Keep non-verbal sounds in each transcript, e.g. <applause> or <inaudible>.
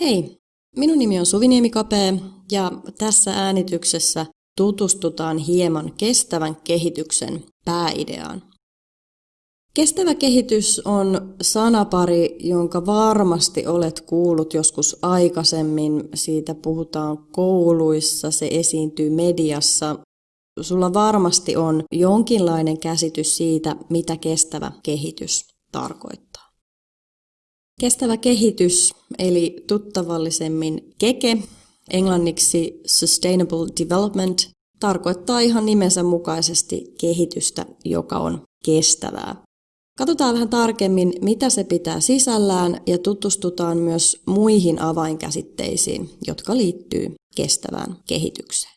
Hei, minun nimi on Suviniemi Kapee ja tässä äänityksessä tutustutaan hieman kestävän kehityksen pääideaan. Kestävä kehitys on sanapari, jonka varmasti olet kuullut joskus aikaisemmin. Siitä puhutaan kouluissa, se esiintyy mediassa. Sulla varmasti on jonkinlainen käsitys siitä, mitä kestävä kehitys tarkoittaa. Kestävä kehitys, eli tuttavallisemmin keke, englanniksi Sustainable Development, tarkoittaa ihan nimensä mukaisesti kehitystä, joka on kestävää. Katsotaan vähän tarkemmin, mitä se pitää sisällään ja tutustutaan myös muihin avainkäsitteisiin, jotka liittyy kestävään kehitykseen.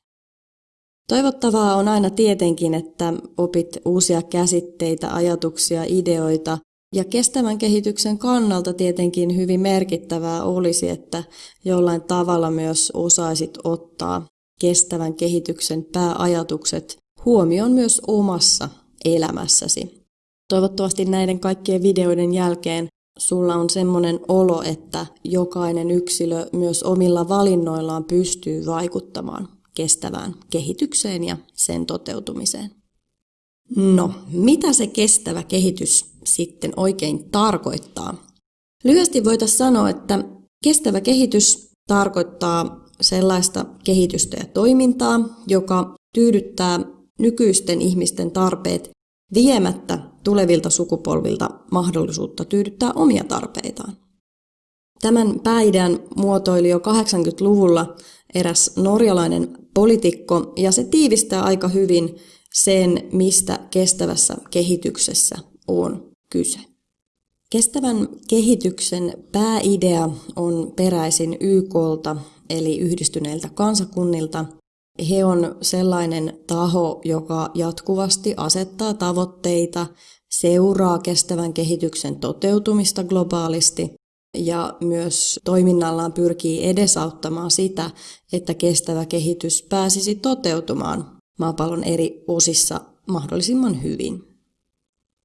Toivottavaa on aina tietenkin, että opit uusia käsitteitä, ajatuksia, ideoita ja kestävän kehityksen kannalta tietenkin hyvin merkittävää olisi, että jollain tavalla myös osaisit ottaa kestävän kehityksen pääajatukset huomioon myös omassa elämässäsi. Toivottavasti näiden kaikkien videoiden jälkeen sulla on semmoinen olo, että jokainen yksilö myös omilla valinnoillaan pystyy vaikuttamaan kestävään kehitykseen ja sen toteutumiseen. No, mitä se kestävä kehitys sitten oikein tarkoittaa? Lyhyesti voitaisiin sanoa, että kestävä kehitys tarkoittaa sellaista kehitystä ja toimintaa, joka tyydyttää nykyisten ihmisten tarpeet viemättä tulevilta sukupolvilta mahdollisuutta tyydyttää omia tarpeitaan. Tämän päidän muotoili jo 80-luvulla eräs norjalainen poliitikko, ja se tiivistää aika hyvin sen, mistä kestävässä kehityksessä on kyse. Kestävän kehityksen pääidea on peräisin YKlta, eli yhdistyneiltä kansakunnilta. He on sellainen taho, joka jatkuvasti asettaa tavoitteita, seuraa kestävän kehityksen toteutumista globaalisti ja myös toiminnallaan pyrkii edesauttamaan sitä, että kestävä kehitys pääsisi toteutumaan maapallon eri osissa mahdollisimman hyvin.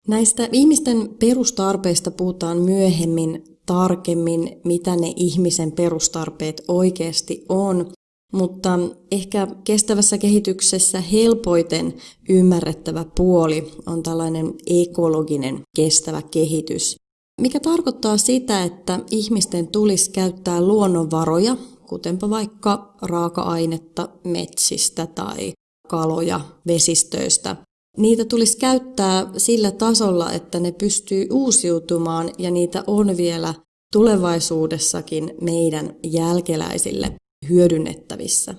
Näistä ihmisten perustarpeista puhutaan myöhemmin tarkemmin, mitä ne ihmisen perustarpeet oikeasti on, mutta ehkä kestävässä kehityksessä helpoiten ymmärrettävä puoli on tällainen ekologinen kestävä kehitys, mikä tarkoittaa sitä, että ihmisten tulisi käyttää luonnonvaroja, kutenpa vaikka raaka-ainetta metsistä tai kaloja vesistöistä. Niitä tulisi käyttää sillä tasolla, että ne pystyy uusiutumaan ja niitä on vielä tulevaisuudessakin meidän jälkeläisille hyödynnettävissä.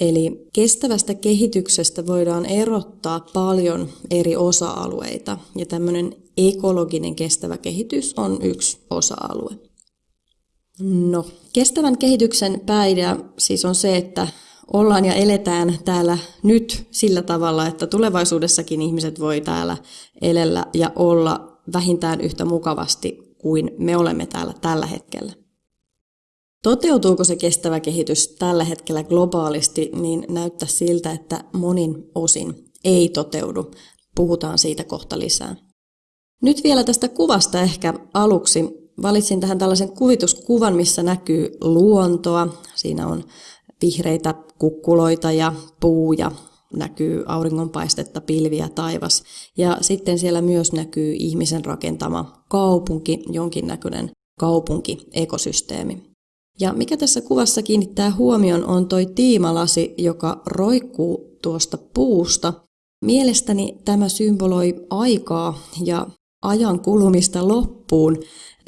Eli kestävästä kehityksestä voidaan erottaa paljon eri osa-alueita ja tämmöinen ekologinen kestävä kehitys on yksi osa-alue. No, kestävän kehityksen pääidea siis on se, että ollaan ja eletään täällä nyt sillä tavalla, että tulevaisuudessakin ihmiset voi täällä elellä ja olla vähintään yhtä mukavasti kuin me olemme täällä tällä hetkellä. Toteutuuko se kestävä kehitys tällä hetkellä globaalisti, niin näyttää siltä, että monin osin ei toteudu. Puhutaan siitä kohta lisää. Nyt vielä tästä kuvasta ehkä aluksi. Valitsin tähän tällaisen kuvituskuvan, missä näkyy luontoa. Siinä on vihreitä kukkuloita ja puuja, näkyy auringonpaistetta, pilviä, taivas. Ja sitten siellä myös näkyy ihmisen rakentama kaupunki, jonkinnäköinen kaupunkiekosysteemi. Ja mikä tässä kuvassa kiinnittää huomion on toi tiimalasi, joka roikkuu tuosta puusta. Mielestäni tämä symboloi aikaa ja ajan kulumista loppuun.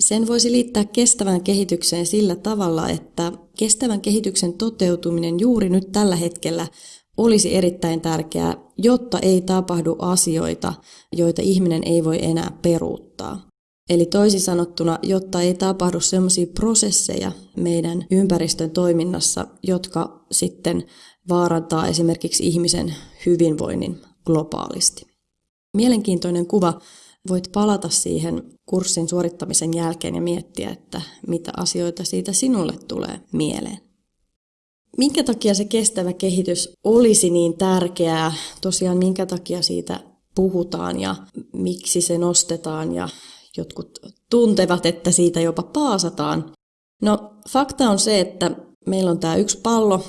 Sen voisi liittää kestävään kehitykseen sillä tavalla, että kestävän kehityksen toteutuminen juuri nyt tällä hetkellä olisi erittäin tärkeää, jotta ei tapahdu asioita, joita ihminen ei voi enää peruuttaa. Eli toisin sanottuna, jotta ei tapahdu sellaisia prosesseja meidän ympäristön toiminnassa, jotka sitten vaarantaa esimerkiksi ihmisen hyvinvoinnin globaalisti. Mielenkiintoinen kuva. Voit palata siihen kurssin suorittamisen jälkeen ja miettiä, että mitä asioita siitä sinulle tulee mieleen. Minkä takia se kestävä kehitys olisi niin tärkeää? Tosiaan minkä takia siitä puhutaan ja miksi se nostetaan ja jotkut tuntevat, että siitä jopa paasataan. No fakta on se, että meillä on tämä yksi pallo,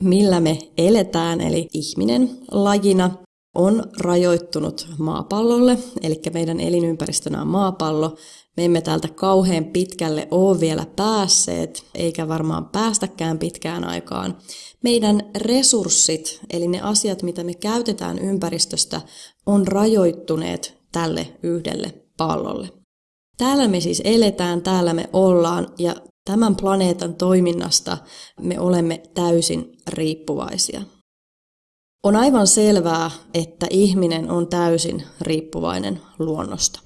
millä me eletään, eli ihminen lajina on rajoittunut maapallolle, eli meidän elinympäristönä on maapallo. Me emme täältä kauhean pitkälle ole vielä päässeet, eikä varmaan päästäkään pitkään aikaan. Meidän resurssit, eli ne asiat, mitä me käytetään ympäristöstä, on rajoittuneet tälle yhdelle pallolle. Täällä me siis eletään, täällä me ollaan ja tämän planeetan toiminnasta me olemme täysin riippuvaisia. On aivan selvää, että ihminen on täysin riippuvainen luonnosta.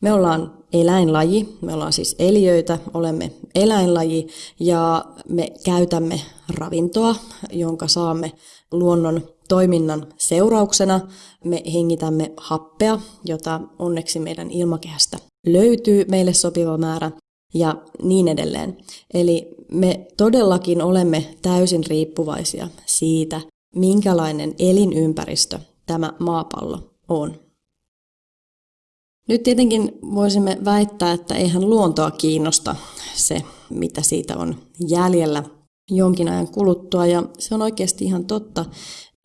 Me ollaan eläinlaji, me ollaan siis eliöitä, olemme eläinlaji ja me käytämme ravintoa, jonka saamme luonnon toiminnan seurauksena. Me hengitämme happea, jota onneksi meidän ilmakehästä löytyy meille sopiva määrä ja niin edelleen. Eli me todellakin olemme täysin riippuvaisia siitä, minkälainen elinympäristö tämä maapallo on. Nyt tietenkin voisimme väittää, että eihän luontoa kiinnosta se, mitä siitä on jäljellä jonkin ajan kuluttua, ja se on oikeasti ihan totta.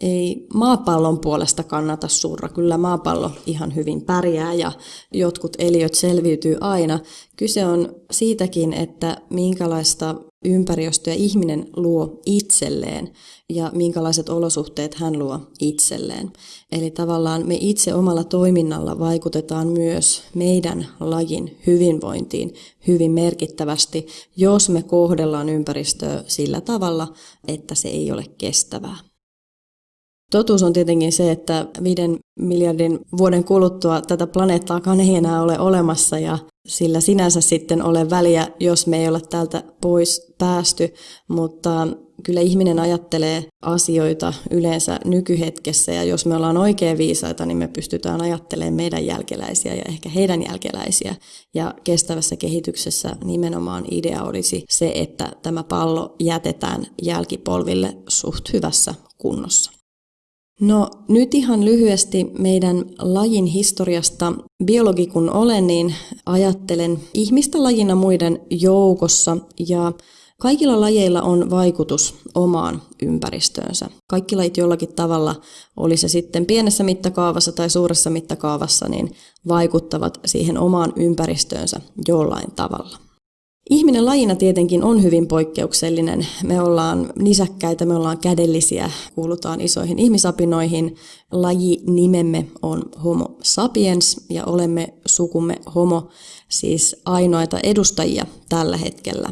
Ei maapallon puolesta kannata surra, kyllä maapallo ihan hyvin pärjää ja jotkut eliöt selviytyy aina. Kyse on siitäkin, että minkälaista ympäristöä ihminen luo itselleen ja minkälaiset olosuhteet hän luo itselleen. Eli tavallaan me itse omalla toiminnalla vaikutetaan myös meidän lajin hyvinvointiin hyvin merkittävästi, jos me kohdellaan ympäristöä sillä tavalla, että se ei ole kestävää. Totuus on tietenkin se, että viiden miljardin vuoden kuluttua tätä planeettaakaan ei enää ole olemassa ja sillä sinänsä sitten ole väliä, jos me ei ole täältä pois päästy, mutta kyllä ihminen ajattelee asioita yleensä nykyhetkessä ja jos me ollaan oikein viisaita, niin me pystytään ajattelemaan meidän jälkeläisiä ja ehkä heidän jälkeläisiä. Ja kestävässä kehityksessä nimenomaan idea olisi se, että tämä pallo jätetään jälkipolville suht hyvässä kunnossa. No nyt ihan lyhyesti meidän lajin historiasta. Biologi kun olen, niin ajattelen ihmistä lajina muiden joukossa ja Kaikilla lajeilla on vaikutus omaan ympäristöönsä. Kaikki lajit jollakin tavalla, oli se sitten pienessä mittakaavassa tai suuressa mittakaavassa, niin vaikuttavat siihen omaan ympäristöönsä jollain tavalla. Ihminen lajina tietenkin on hyvin poikkeuksellinen. Me ollaan nisäkkäitä, me ollaan kädellisiä, kuulutaan isoihin ihmisapinoihin. Laji nimemme on Homo sapiens ja olemme sukumme Homo, siis ainoita edustajia tällä hetkellä.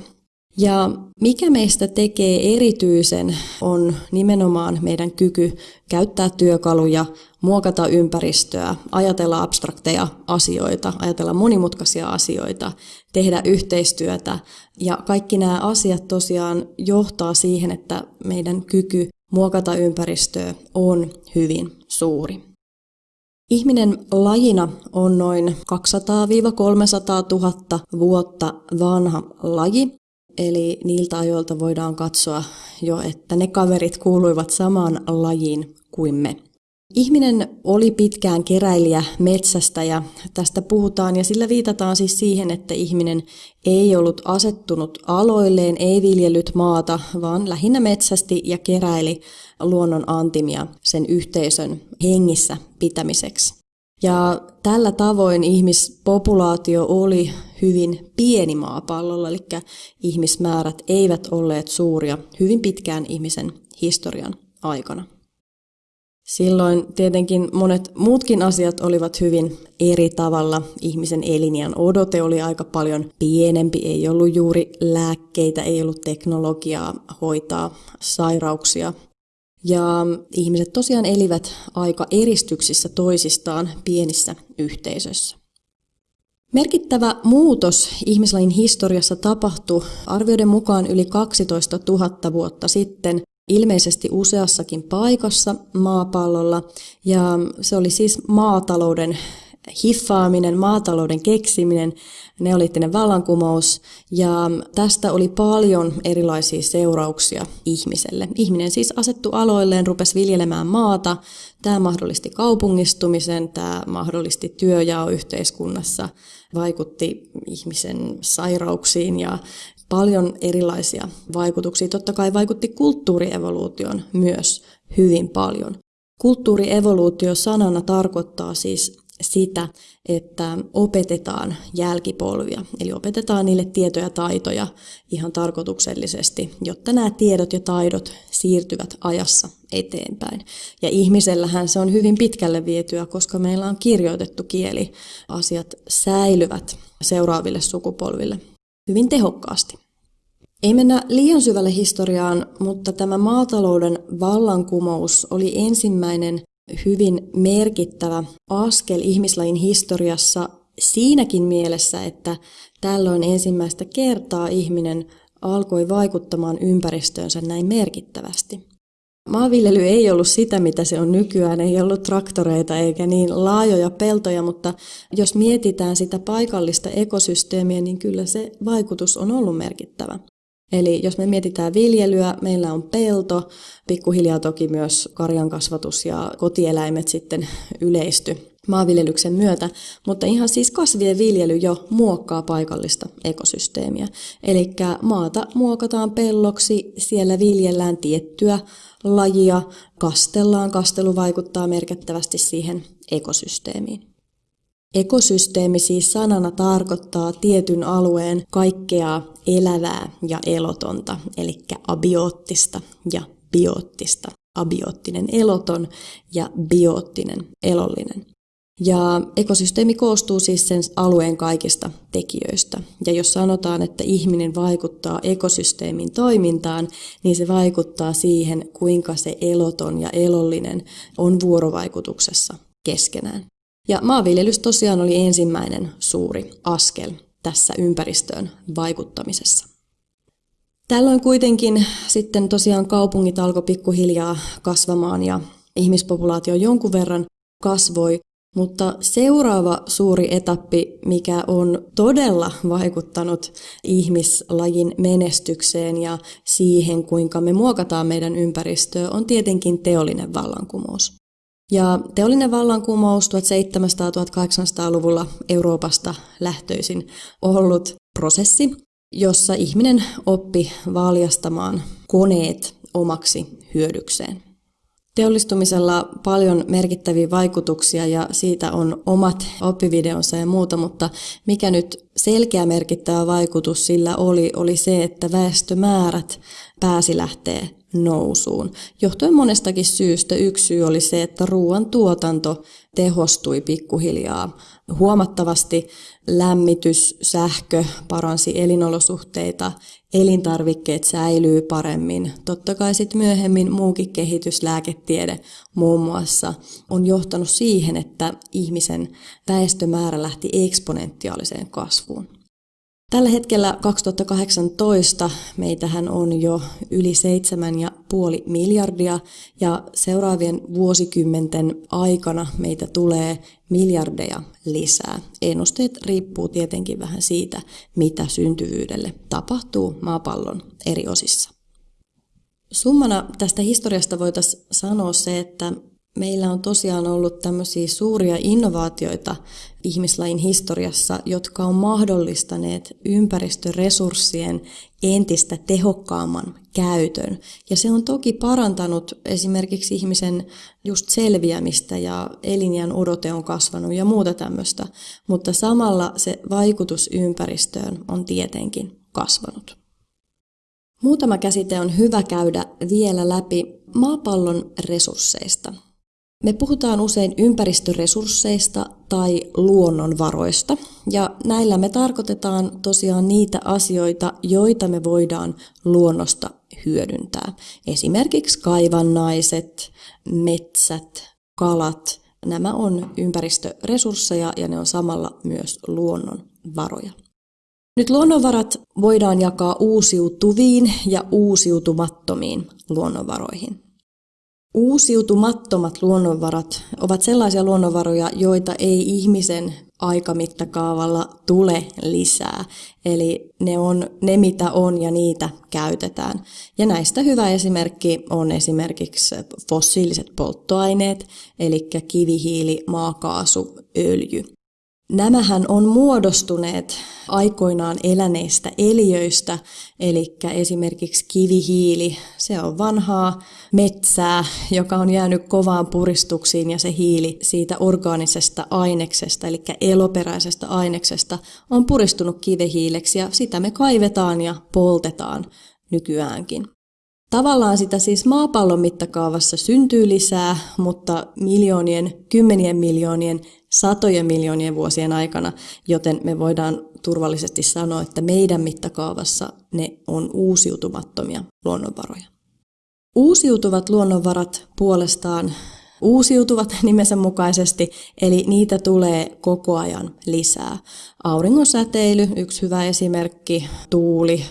Ja mikä meistä tekee erityisen on nimenomaan meidän kyky käyttää työkaluja, muokata ympäristöä, ajatella abstrakteja asioita, ajatella monimutkaisia asioita, tehdä yhteistyötä. Ja kaikki nämä asiat tosiaan johtaa siihen, että meidän kyky muokata ympäristöä on hyvin suuri. Ihminen lajina on noin 200-300 000 vuotta vanha laji, Eli niiltä ajoilta voidaan katsoa jo, että ne kaverit kuuluivat samaan lajiin kuin me. Ihminen oli pitkään keräilijä metsästä ja tästä puhutaan ja sillä viitataan siis siihen, että ihminen ei ollut asettunut aloilleen, ei viljellyt maata, vaan lähinnä metsästi ja keräili luonnon antimia sen yhteisön hengissä pitämiseksi. Ja tällä tavoin ihmispopulaatio oli hyvin pieni maapallolla, eli ihmismäärät eivät olleet suuria hyvin pitkään ihmisen historian aikana. Silloin tietenkin monet muutkin asiat olivat hyvin eri tavalla. Ihmisen eliniän odote oli aika paljon pienempi, ei ollut juuri lääkkeitä, ei ollut teknologiaa hoitaa sairauksia ja ihmiset tosiaan elivät aika eristyksissä toisistaan pienissä yhteisöissä. Merkittävä muutos ihmislajin historiassa tapahtui arvioiden mukaan yli 12 000 vuotta sitten, ilmeisesti useassakin paikassa maapallolla, ja se oli siis maatalouden hiffaaminen, maatalouden keksiminen, neoliittinen vallankumous ja tästä oli paljon erilaisia seurauksia ihmiselle. Ihminen siis asettu aloilleen, rupesi viljelemään maata. Tämä mahdollisti kaupungistumisen, tämä mahdollisti työjao yhteiskunnassa, vaikutti ihmisen sairauksiin ja paljon erilaisia vaikutuksia. Totta kai vaikutti kulttuurievoluution myös hyvin paljon. Kulttuurievoluutio sanana tarkoittaa siis sitä, että opetetaan jälkipolvia, eli opetetaan niille tietoja ja taitoja ihan tarkoituksellisesti, jotta nämä tiedot ja taidot siirtyvät ajassa eteenpäin. Ja ihmisellähän se on hyvin pitkälle vietyä, koska meillä on kirjoitettu kieli. Asiat säilyvät seuraaville sukupolville hyvin tehokkaasti. Ei mennä liian syvälle historiaan, mutta tämä maatalouden vallankumous oli ensimmäinen hyvin merkittävä askel ihmislajin historiassa siinäkin mielessä, että tällöin ensimmäistä kertaa ihminen alkoi vaikuttamaan ympäristöönsä näin merkittävästi. Maanviljely ei ollut sitä, mitä se on nykyään, ei ollut traktoreita eikä niin laajoja peltoja, mutta jos mietitään sitä paikallista ekosysteemiä, niin kyllä se vaikutus on ollut merkittävä. Eli jos me mietitään viljelyä, meillä on pelto, pikkuhiljaa toki myös karjan kasvatus ja kotieläimet sitten yleisty maanviljelyksen myötä, mutta ihan siis kasvien viljely jo muokkaa paikallista ekosysteemiä. Eli maata muokataan pelloksi, siellä viljellään tiettyä lajia, kastellaan, kastelu vaikuttaa merkittävästi siihen ekosysteemiin. Ekosysteemi siis sanana tarkoittaa tietyn alueen kaikkea elävää ja elotonta, eli abioottista ja bioottista. Abioottinen eloton ja bioottinen elollinen. Ja ekosysteemi koostuu siis sen alueen kaikista tekijöistä. Ja jos sanotaan, että ihminen vaikuttaa ekosysteemin toimintaan, niin se vaikuttaa siihen, kuinka se eloton ja elollinen on vuorovaikutuksessa keskenään. Ja maanviljelys tosiaan oli ensimmäinen suuri askel tässä ympäristöön vaikuttamisessa. Tällöin kuitenkin sitten tosiaan kaupungit alkoi pikkuhiljaa kasvamaan ja ihmispopulaatio jonkun verran kasvoi, mutta seuraava suuri etappi, mikä on todella vaikuttanut ihmislajin menestykseen ja siihen, kuinka me muokataan meidän ympäristöä, on tietenkin teollinen vallankumous. Ja teollinen vallankumous 1700-1800-luvulla Euroopasta lähtöisin ollut prosessi, jossa ihminen oppi valjastamaan koneet omaksi hyödykseen. Teollistumisella paljon merkittäviä vaikutuksia ja siitä on omat oppivideonsa ja muuta, mutta mikä nyt selkeä merkittävä vaikutus sillä oli, oli se, että väestömäärät pääsi lähteä nousuun. Johtuen monestakin syystä yksi syy oli se, että ruoan tuotanto tehostui pikkuhiljaa huomattavasti. Lämmitys, sähkö paransi elinolosuhteita, elintarvikkeet säilyy paremmin. Totta kai sitten myöhemmin muukin kehitys, lääketiede muun muassa, on johtanut siihen, että ihmisen väestömäärä lähti eksponentiaaliseen kasvuun. Tällä hetkellä 2018 meitähän on jo yli 7,5 miljardia ja seuraavien vuosikymmenten aikana meitä tulee miljardeja lisää. Ennusteet riippuu tietenkin vähän siitä, mitä syntyvyydelle tapahtuu maapallon eri osissa. Summana tästä historiasta voitaisiin sanoa se, että meillä on tosiaan ollut tämmöisiä suuria innovaatioita ihmislain historiassa, jotka on mahdollistaneet ympäristöresurssien entistä tehokkaamman käytön. Ja se on toki parantanut esimerkiksi ihmisen just selviämistä ja elinjän odote on kasvanut ja muuta tämmöistä, mutta samalla se vaikutus ympäristöön on tietenkin kasvanut. Muutama käsite on hyvä käydä vielä läpi maapallon resursseista. Me puhutaan usein ympäristöresursseista tai luonnonvaroista, ja näillä me tarkoitetaan tosiaan niitä asioita, joita me voidaan luonnosta hyödyntää. Esimerkiksi kaivannaiset, metsät, kalat, nämä on ympäristöresursseja ja ne on samalla myös luonnonvaroja. Nyt luonnonvarat voidaan jakaa uusiutuviin ja uusiutumattomiin luonnonvaroihin. Uusiutumattomat luonnonvarat ovat sellaisia luonnonvaroja, joita ei ihmisen aikamittakaavalla tule lisää. Eli ne on ne, mitä on ja niitä käytetään. Ja näistä hyvä esimerkki on esimerkiksi fossiiliset polttoaineet, eli kivihiili, maakaasu, öljy. Nämähän on muodostuneet aikoinaan eläneistä eliöistä, eli esimerkiksi kivihiili, se on vanhaa metsää, joka on jäänyt kovaan puristuksiin ja se hiili siitä orgaanisesta aineksesta, eli eloperäisestä aineksesta, on puristunut kivihiileksi ja sitä me kaivetaan ja poltetaan nykyäänkin. Tavallaan sitä siis maapallon mittakaavassa syntyy lisää, mutta miljoonien, kymmenien miljoonien, satojen miljoonien vuosien aikana, joten me voidaan turvallisesti sanoa, että meidän mittakaavassa ne on uusiutumattomia luonnonvaroja. Uusiutuvat luonnonvarat puolestaan uusiutuvat <laughs> nimensä mukaisesti, eli niitä tulee koko ajan lisää. Auringon säteily, yksi hyvä esimerkki, tuuli,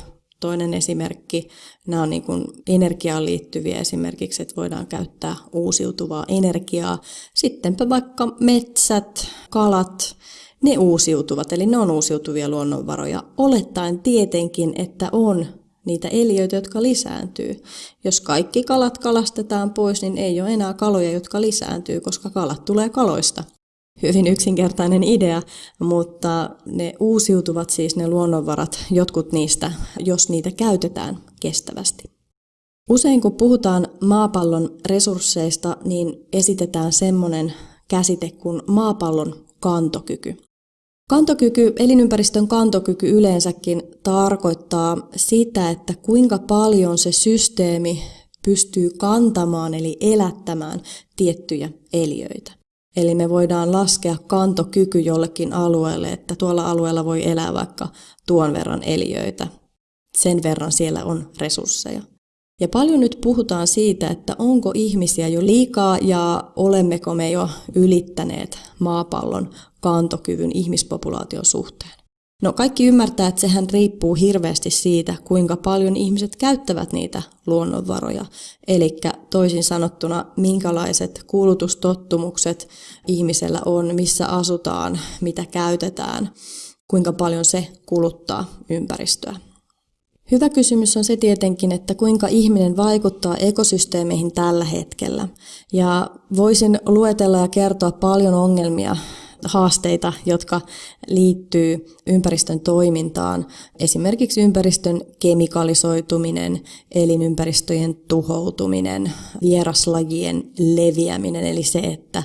toinen esimerkki. Nämä on niin kuin energiaan liittyviä esimerkiksi, että voidaan käyttää uusiutuvaa energiaa. Sittenpä vaikka metsät, kalat, ne uusiutuvat, eli ne on uusiutuvia luonnonvaroja, olettaen tietenkin, että on niitä eliöitä, jotka lisääntyy. Jos kaikki kalat kalastetaan pois, niin ei ole enää kaloja, jotka lisääntyy, koska kalat tulee kaloista hyvin yksinkertainen idea, mutta ne uusiutuvat siis ne luonnonvarat, jotkut niistä, jos niitä käytetään kestävästi. Usein kun puhutaan maapallon resursseista, niin esitetään semmoinen käsite kuin maapallon kantokyky. Kantokyky, elinympäristön kantokyky yleensäkin tarkoittaa sitä, että kuinka paljon se systeemi pystyy kantamaan eli elättämään tiettyjä eliöitä. Eli me voidaan laskea kantokyky jollekin alueelle, että tuolla alueella voi elää vaikka tuon verran eliöitä. Sen verran siellä on resursseja. Ja paljon nyt puhutaan siitä, että onko ihmisiä jo liikaa ja olemmeko me jo ylittäneet maapallon kantokyvyn ihmispopulaation suhteen. No kaikki ymmärtää, että sehän riippuu hirveästi siitä, kuinka paljon ihmiset käyttävät niitä luonnonvaroja. Eli toisin sanottuna, minkälaiset kulutustottumukset ihmisellä on, missä asutaan, mitä käytetään, kuinka paljon se kuluttaa ympäristöä. Hyvä kysymys on se tietenkin, että kuinka ihminen vaikuttaa ekosysteemeihin tällä hetkellä. Ja voisin luetella ja kertoa paljon ongelmia, haasteita, jotka liittyy ympäristön toimintaan. Esimerkiksi ympäristön kemikalisoituminen, elinympäristöjen tuhoutuminen, vieraslajien leviäminen, eli se, että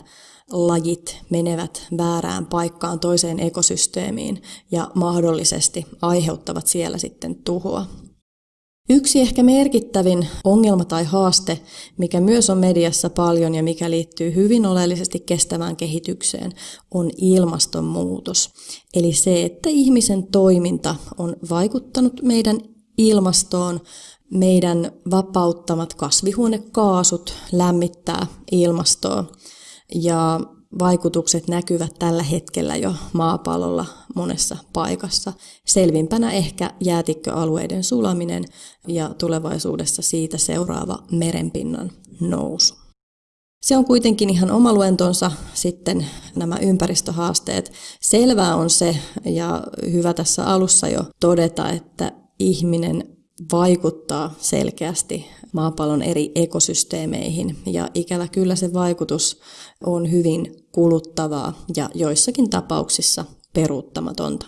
lajit menevät väärään paikkaan toiseen ekosysteemiin ja mahdollisesti aiheuttavat siellä sitten tuhoa. Yksi ehkä merkittävin ongelma tai haaste, mikä myös on mediassa paljon ja mikä liittyy hyvin oleellisesti kestävään kehitykseen, on ilmastonmuutos. Eli se, että ihmisen toiminta on vaikuttanut meidän ilmastoon, meidän vapauttamat kasvihuonekaasut lämmittää ilmastoa ja vaikutukset näkyvät tällä hetkellä jo maapallolla monessa paikassa. Selvimpänä ehkä jäätikköalueiden sulaminen ja tulevaisuudessa siitä seuraava merenpinnan nousu. Se on kuitenkin ihan oma luentonsa sitten nämä ympäristöhaasteet. Selvää on se, ja hyvä tässä alussa jo todeta, että ihminen vaikuttaa selkeästi maapallon eri ekosysteemeihin ja ikävä kyllä se vaikutus on hyvin kuluttavaa ja joissakin tapauksissa peruuttamatonta.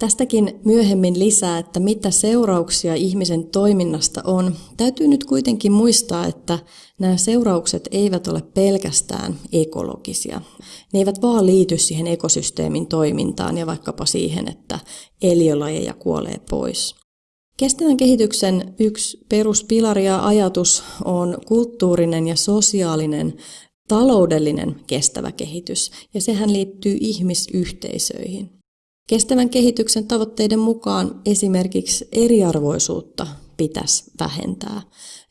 Tästäkin myöhemmin lisää, että mitä seurauksia ihmisen toiminnasta on. Täytyy nyt kuitenkin muistaa, että nämä seuraukset eivät ole pelkästään ekologisia. Ne eivät vaan liity siihen ekosysteemin toimintaan ja vaikkapa siihen, että eliölajeja kuolee pois. Kestävän kehityksen yksi peruspilari ja ajatus on kulttuurinen ja sosiaalinen taloudellinen kestävä kehitys, ja sehän liittyy ihmisyhteisöihin. Kestävän kehityksen tavoitteiden mukaan esimerkiksi eriarvoisuutta pitäisi vähentää.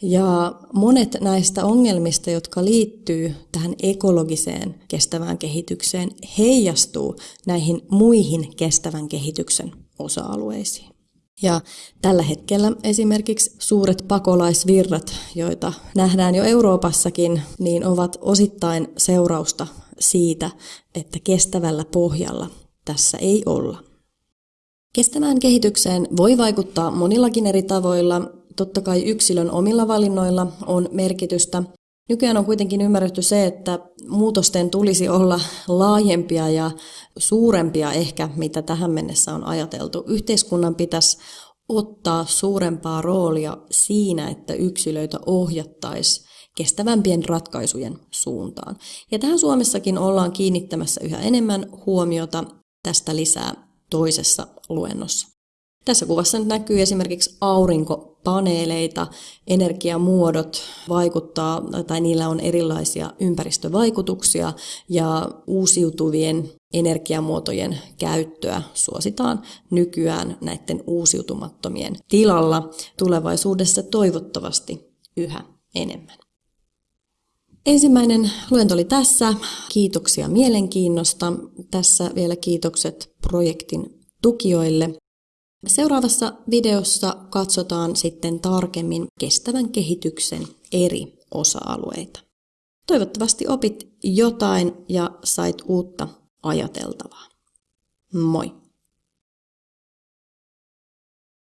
Ja monet näistä ongelmista, jotka liittyy tähän ekologiseen kestävään kehitykseen, heijastuu näihin muihin kestävän kehityksen osa-alueisiin. Ja tällä hetkellä esimerkiksi suuret pakolaisvirrat, joita nähdään jo Euroopassakin, niin ovat osittain seurausta siitä, että kestävällä pohjalla tässä ei olla. Kestävään kehitykseen voi vaikuttaa monillakin eri tavoilla. Totta kai yksilön omilla valinnoilla on merkitystä, Nykyään on kuitenkin ymmärretty se, että muutosten tulisi olla laajempia ja suurempia ehkä, mitä tähän mennessä on ajateltu. Yhteiskunnan pitäisi ottaa suurempaa roolia siinä, että yksilöitä ohjattaisiin kestävämpien ratkaisujen suuntaan. Ja tähän Suomessakin ollaan kiinnittämässä yhä enemmän huomiota tästä lisää toisessa luennossa. Tässä kuvassa nyt näkyy esimerkiksi aurinkopaneeleita, energiamuodot vaikuttaa tai niillä on erilaisia ympäristövaikutuksia ja uusiutuvien energiamuotojen käyttöä suositaan nykyään näiden uusiutumattomien tilalla tulevaisuudessa toivottavasti yhä enemmän. Ensimmäinen luento oli tässä. Kiitoksia mielenkiinnosta. Tässä vielä kiitokset projektin tukijoille. Seuraavassa videossa katsotaan sitten tarkemmin kestävän kehityksen eri osa-alueita. Toivottavasti opit jotain ja sait uutta ajateltavaa. Moi!